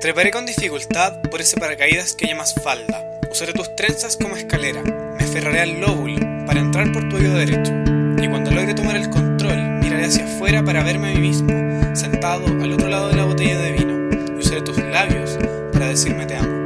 Treparé con dificultad por ese paracaídas que llamas falda. Usaré tus trenzas como escalera. Me aferraré al lóbulo para entrar por tu oído derecho. Y cuando logre tomar el control, miraré hacia afuera para verme a mí mismo, sentado al otro lado de la botella de vino. Y usaré tus labios para decirme te amo.